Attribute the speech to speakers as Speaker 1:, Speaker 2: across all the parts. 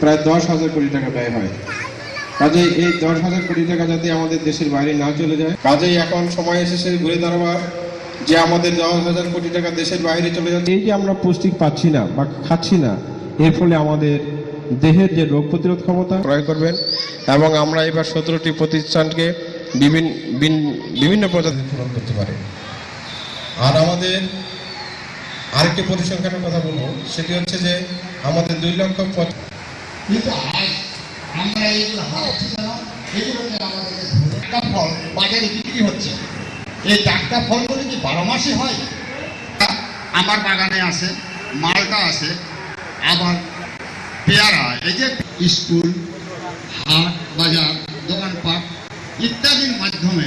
Speaker 1: প্রায় দশ হাজার কোটি টাকা ব্যয় হয়। কাজেই এই দশ হাজার কোটি টাকা যাতে আমাদের দেশের বাইরে না চলে যায়, কাজেই এখন সময় এসেছে ঘুরে দাঁড়াবার যে আমাদের দশ হাজার কোটি টাকা দেশের বাইরে চলে যাচ্ছে। এই যে আমরা পুষ্টি পাচ্ছি না বা খাচ্ছি না, এর ফলে আমাদের দেহের যে রোগ প্রতিরোধ ক্ষমতা ক্রয় করবেন এবং আমরা এবার সতেরোটি প্রতিষ্ঠানকে বিভিন্ন বিভিন্ন প্রজাতি পূরণ করতে পারি। আর আমাদের আরেকটি পরিসংখ্যানের কথা বলব, সেটি হচ্ছে যে আমাদের দুই লক্ষ
Speaker 2: কিন্তু আজ আমরা এইগুলো হারাচ্ছি কেন এগুলোকে আমাদেরকে টাটকা ফল বাজারে বিক্রি হচ্ছে, এই টাটকা ফলগুলো কি বারো মাসে হয়? আমার বাগানে আছে, মালটা আছে, আবার পেয়ারা, এই যে স্কুল, হাট, বাজার, দোকানপাট ইত্যাদির মাধ্যমে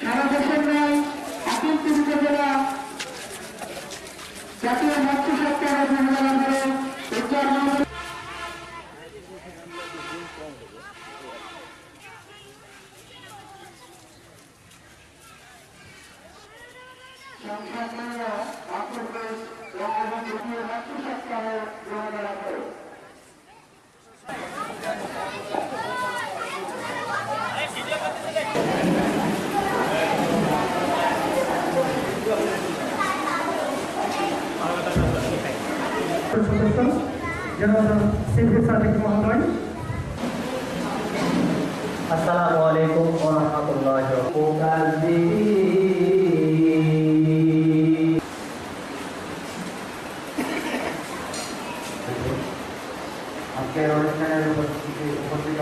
Speaker 3: সারা দেশের মৎস্য সপ্তাহ বিবেচনা করে সংসদীয় অগ্রগতি এবং জাতীয় মৎস্য সপ্তাহ বিবেচনা করে
Speaker 4: সদস্য জনগণ সিভিল সার্ভিস মহোদয়
Speaker 5: আসসালামু আলাইকুম ওয়া রাহমাতুল্লাহি
Speaker 4: আজকের অনুষ্ঠানের উপস্থিতি উপস্থিত